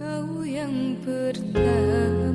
Kau yang pertama.